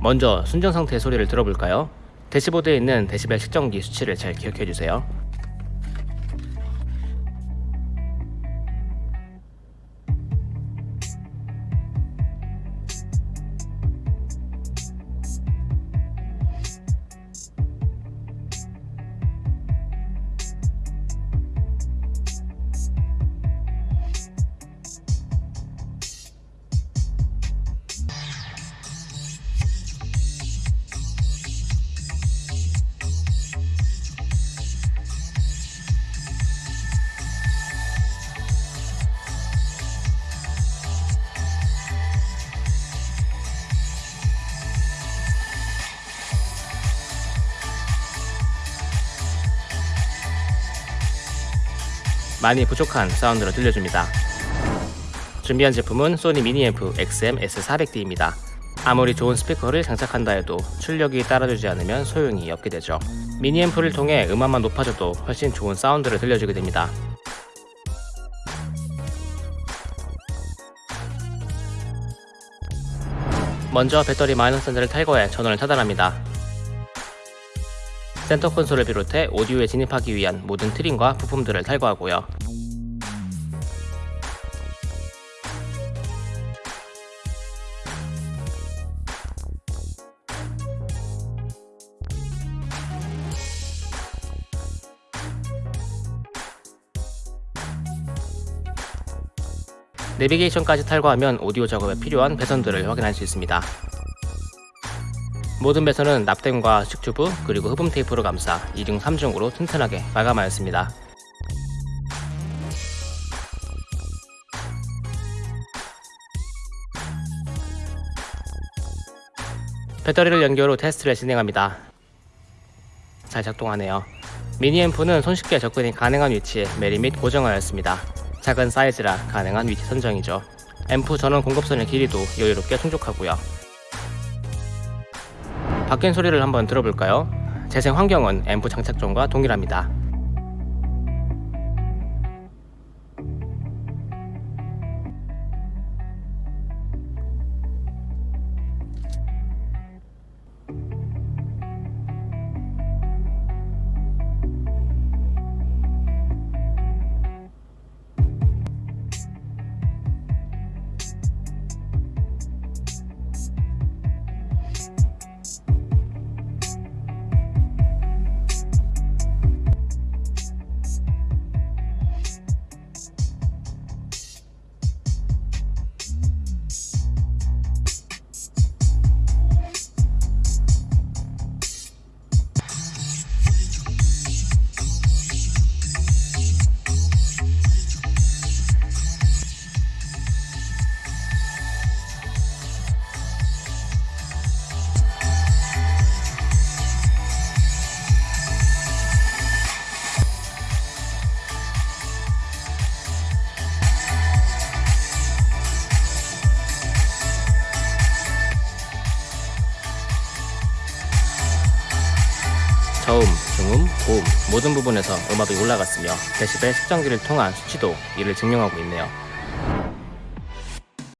먼저 순정 상태의 소리를 들어볼까요? 대시보드에 있는 데시벨 측정기 수치를 잘 기억해주세요. 많이 부족한 사운드로 들려줍니다. 준비한 제품은 소니 미니앰프 XM-S400D입니다. 아무리 좋은 스피커를 장착한다 해도 출력이 따라주지 않으면 소용이 없게 되죠. 미니앰프를 통해 음압만 높아져도 훨씬 좋은 사운드를 들려주게 됩니다. 먼저 배터리 마이너스 단자를 탈거해 전원을 차단합니다. 센터 콘솔을 비롯해 오디오에 진입하기 위한 모든 트림과 부품들을 탈거하고요. 내비게이션까지 탈거하면 오디오 작업에 필요한 배선들을 확인할 수 있습니다. 모든 배선은 납땜과 식튜브 그리고 흡음 테이프로 감싸 2중 3중으로 튼튼하게 마감하였습니다. 배터리를 연결 후 테스트를 진행합니다. 잘 작동하네요. 미니앰프는 손쉽게 접근이 가능한 위치에 매립 및 고정하였습니다. 작은 사이즈라 가능한 위치 선정이죠. 앰프 전원 공급선의 길이도 여유롭게 충족하고요. 바뀐 소리를 한번 들어볼까요? 재생 환경은 앰프 장착 전과 동일합니다. 저음, 중음, 고음 모든 부분에서 음압이 올라갔으며 데시벨 측정기를 통한 수치도 이를 증명하고 있네요.